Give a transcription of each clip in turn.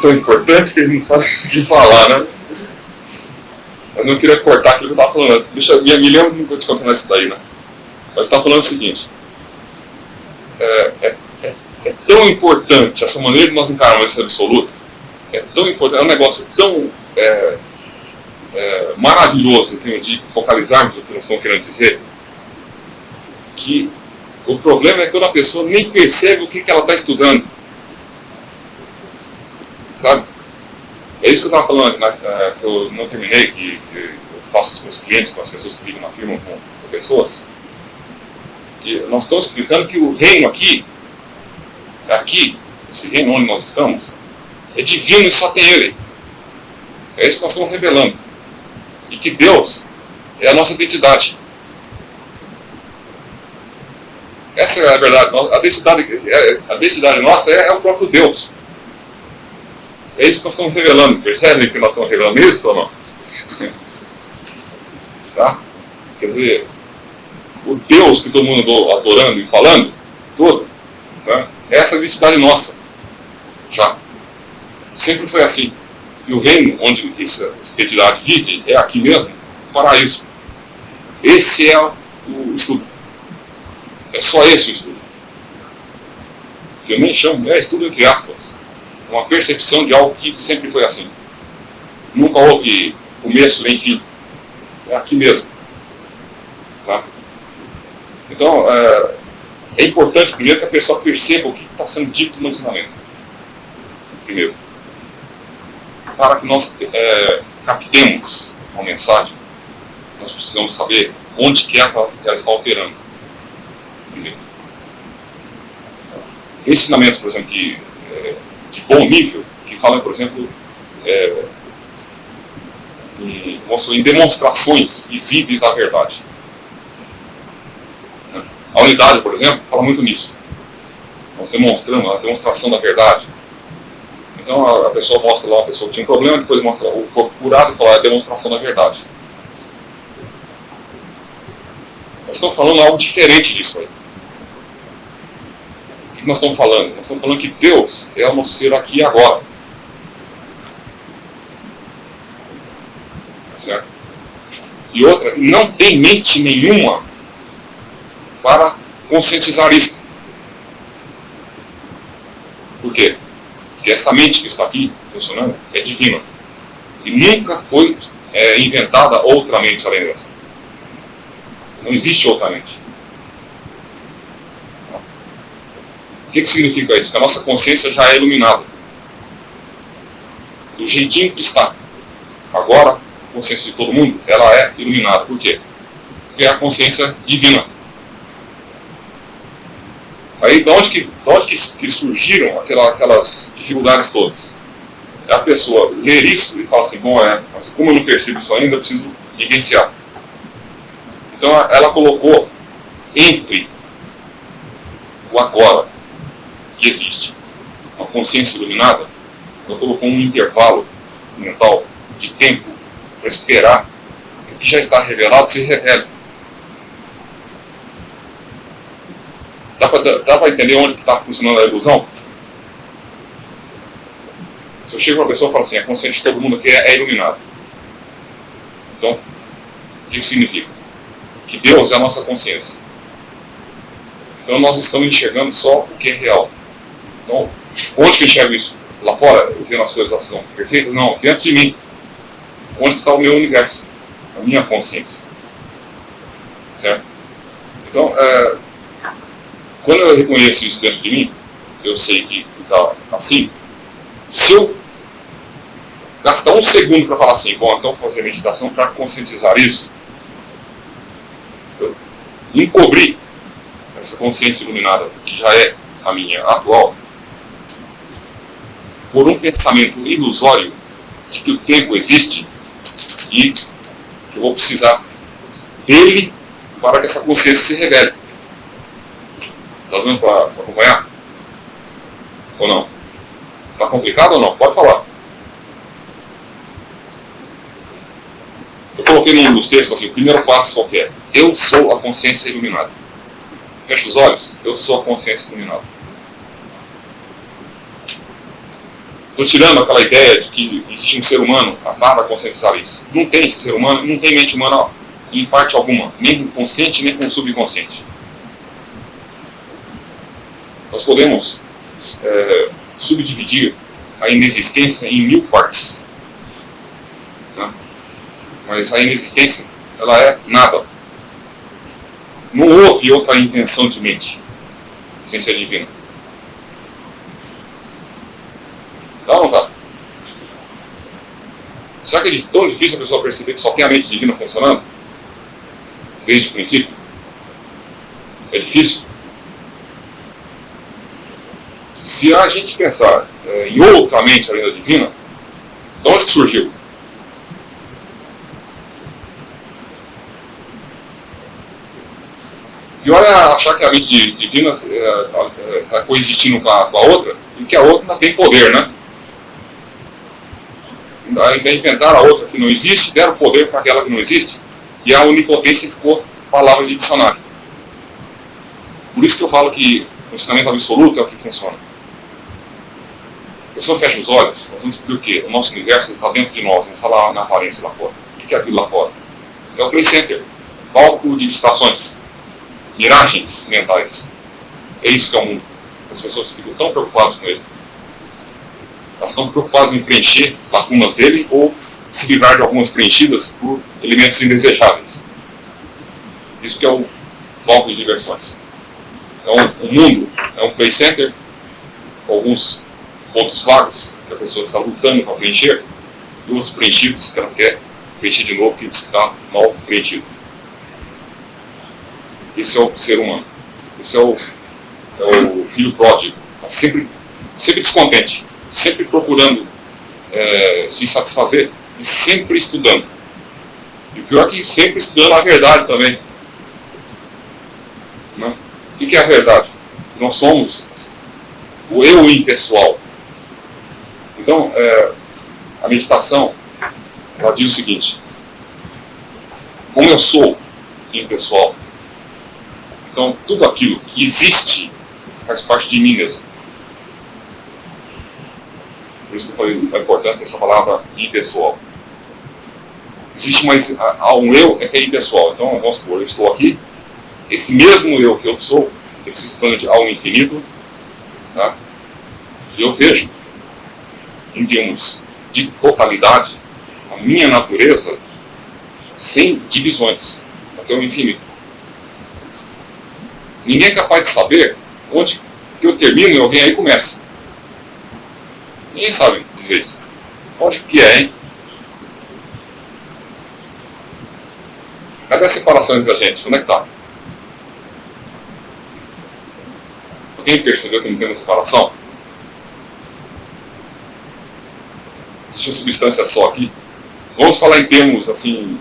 tão importante que ele não sabe o que falar, né? Eu não queria cortar aquilo que eu estava falando. Deixa, me, me lembro que eu te isso daí, né? Mas estava falando o seguinte. É, é, é, é, tão importante essa maneira de nós encararmos esse absoluto. É tão importante, é um negócio tão é, é, maravilhoso de focalizarmos o que nós estamos querendo dizer, que o problema é quando a pessoa nem percebe o que, que ela está estudando. Sabe? É isso que eu estava falando, né, que eu não terminei, que, que, eu faço com os clientes, com as pessoas que ligam na firma, com, com pessoas. Que nós estamos explicando que o reino aqui, aqui, esse reino onde nós estamos, é divino e só tem ele. É isso que nós estamos revelando. E que Deus é a nossa identidade. Essa é a verdade. A identidade, é, a identidade nossa é, é o próprio Deus. É isso que nós estamos revelando. Percebem que nós estamos revelando isso ou não? tá? Quer dizer, o Deus que todo mundo andou adorando e falando, todo, né? é essa identidade nossa. Já. Sempre foi assim. E o reino onde essa identidade vive é aqui mesmo, paraíso. Esse é o estudo. É só esse o estudo. Que eu nem chamo, é estudo entre aspas uma percepção de algo que sempre foi assim. Nunca houve começo nem fim. É aqui mesmo. Tá? Então, é, é importante primeiro que a pessoa perceba o que está sendo dito no ensinamento. Primeiro. Para que nós é, captemos uma mensagem, nós precisamos saber onde que, que ela está operando. Primeiro. Ensinamentos, por exemplo, que de bom nível, que falam, por exemplo, é, em, em demonstrações visíveis da verdade. A unidade, por exemplo, fala muito nisso. Nós demonstramos a demonstração da verdade. Então a, pessoa mostra lá uma pessoa que tinha um problema, depois mostra o corpo curado e fala é a demonstração da verdade. Nós estamos falando algo diferente disso aí que nós estamos falando? Nós estamos falando que Deus é o nosso ser aqui e agora. Tá certo? E outra, não tem mente nenhuma para conscientizar isso. Por quê? Porque essa mente que está aqui funcionando é divina. E nunca foi é, inventada outra mente além dessa. Não existe outra mente. O que, que significa isso? Que a nossa consciência já é iluminada. Do jeitinho que está. Agora, a consciência de todo mundo, ela é iluminada. Por quê? Porque é a consciência divina. Aí, de onde que, de onde que, que surgiram aquela, aquelas dificuldades todas? É a pessoa ler isso e falar assim, bom, é, mas como eu não percebo isso ainda, eu preciso vivenciar. Então, ela colocou entre o agora que existe. Uma consciência iluminada, ela colocou um intervalo mental de tempo para esperar que o que já está revelado se revele. Dá para entender onde está funcionando a ilusão? Se eu chego para uma pessoa e falo assim, a consciência de todo mundo aqui é, é iluminada. Então, o que significa? Que Deus é a nossa consciência. Então nós estamos enxergando só o que é real. Então, onde que eu enxergo isso? Lá fora, vendo as coisas lá são perfeitas? Não, dentro de mim. Onde está o meu universo? A minha consciência. Certo? Então, é, quando eu reconheço isso dentro de mim, eu sei que está assim. Se eu gastar um segundo para falar assim, bom, então fazer meditação para conscientizar isso, eu encobrir essa consciência iluminada, que já é a minha atual, por um pensamento ilusório de que o tempo existe e que eu vou precisar dele para que essa consciência se revele. Está dando para acompanhar? Ou não? Está complicado ou não? Pode falar. Eu coloquei num dos textos assim, o primeiro passo qualquer. Eu sou a consciência iluminada. Fecha os olhos, eu sou a consciência iluminada. Estou tirando aquela ideia de que existe um ser humano nada conscienciar isso. Não tem esse ser humano, não tem mente humana em parte alguma, nem consciente, nem com subconsciente. Nós podemos é, subdividir a inexistência em mil partes. Né? Mas a inexistência, ela é nada. Não houve outra intenção de mente, ser divina. Tá ou não tá? Será que é tão difícil a pessoa perceber que só tem a mente divina funcionando? Desde o princípio? É difícil? Se a gente pensar é, em outra mente além da divina, de onde que surgiu? Pior é achar que a mente divina está é, é, coexistindo com a, com a, outra e que a outra não tem poder, né? Inventaram a outra que não existe, deram poder para aquela que não existe, e a onipotência ficou palavra de dicionário. Por isso que eu falo que o ensinamento absoluto é o que funciona pessoa fecha os olhos, nós vamos descobrir o quê? O nosso universo está dentro de nós, não está lá na aparência lá fora. O que é aquilo lá fora? É o play center, palco de distrações, miragens mentais. É isso que é o mundo. As pessoas ficam tão preocupadas com ele. Elas estão preocupadas em preencher lacunas dele ou se livrar de algumas preenchidas por elementos indesejáveis. Isso que é o palco de diversões. Então, o mundo é um play center, alguns pontos vagos que a pessoa está lutando para preencher e os preenchidos que ela quer preencher de novo, que está mal preenchido. Esse é o ser humano. Esse é o, é o filho pródigo. Está sempre, sempre descontente, sempre procurando é, se satisfazer e sempre estudando. E o pior é que sempre estudando a verdade também. Né? O que é a verdade? Nós somos o eu impessoal. Então, é, a meditação, ela diz o seguinte, como eu sou impessoal, então tudo aquilo que existe faz parte de mim mesmo. Por isso que eu falei a importância dessa palavra impessoal. Existe mais há um eu é que é impessoal. Então, vamos supor, eu estou aqui, esse mesmo eu que eu sou, ele se expande ao infinito, tá? e eu vejo em termos de totalidade, a minha natureza sem divisões, até o infinito. Ninguém é capaz de saber onde eu termino e alguém aí começa. Ninguém sabe dizer isso. Onde que é, hein? Cadê a separação entre a gente? Onde é que está? Alguém percebeu que não tem uma separação? existe uma substância só aqui. Vamos falar em termos assim,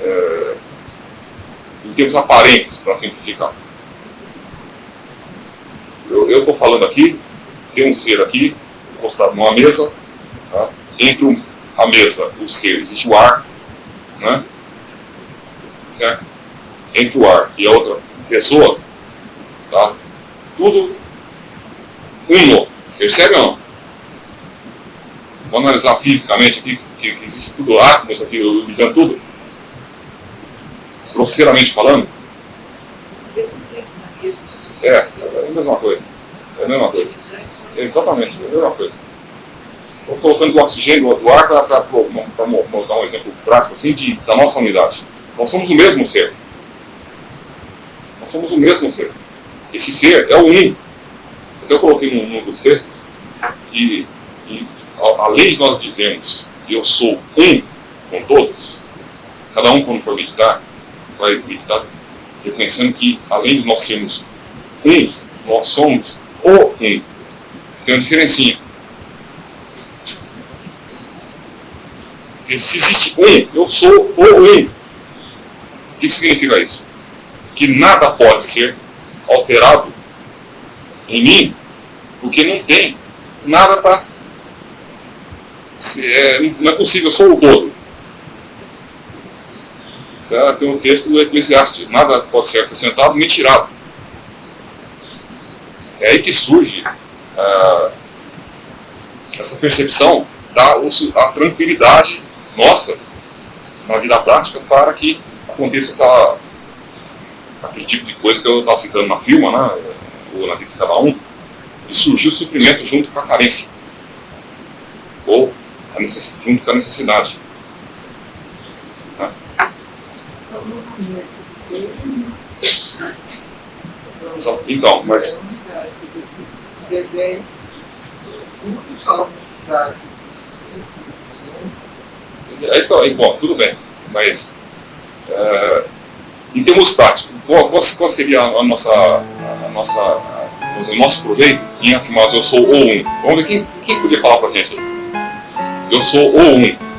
é, em termos aparentes, para simplificar. Eu estou falando aqui, tem um ser aqui, encostado numa mesa, tá? entre a mesa e o ser existe o ar, né? certo? Entre o ar e a outra pessoa, tá? tudo uno, percebe ou não? Vamos analisar fisicamente aqui, que, que existe tudo átomos aqui, ligando tudo. Grosseiramente falando. É, é a mesma coisa. É a mesma coisa. Exatamente, é a mesma coisa. Estou colocando o oxigênio do ar para dar um exemplo prático assim, de, da nossa unidade. Nós somos o mesmo ser. Nós somos o mesmo ser. Esse ser é o um. Então eu coloquei num, num dos textos e, e além de nós dizermos eu sou um com todos, cada um quando for meditar, vai meditar reconhecendo que além de nós sermos um, nós somos o um. Tem uma diferencinha. Se existe um, eu sou o um. O que significa isso? Que nada pode ser alterado em mim, porque não tem nada para é, não é possível, eu sou o todo. Tá? Tem um texto do Eclesiastes, nada pode ser acrescentado nem tirado. É aí que surge a, essa percepção dá a tranquilidade nossa na vida prática para que aconteça aquela, aquele tipo de coisa que eu estava citando na firma, né, ou na vida de cada um, e surgiu o suprimento junto com a carência, ou junto com a necessidade. Né? Então, mas então, bom, tudo bem, mas é, em termos práticos, qual, qual seria a nossa, a nossa, o nosso proveito em afirmar eu sou o um? Vamos ver quem, quem podia falar para a gente? Eu sou o um.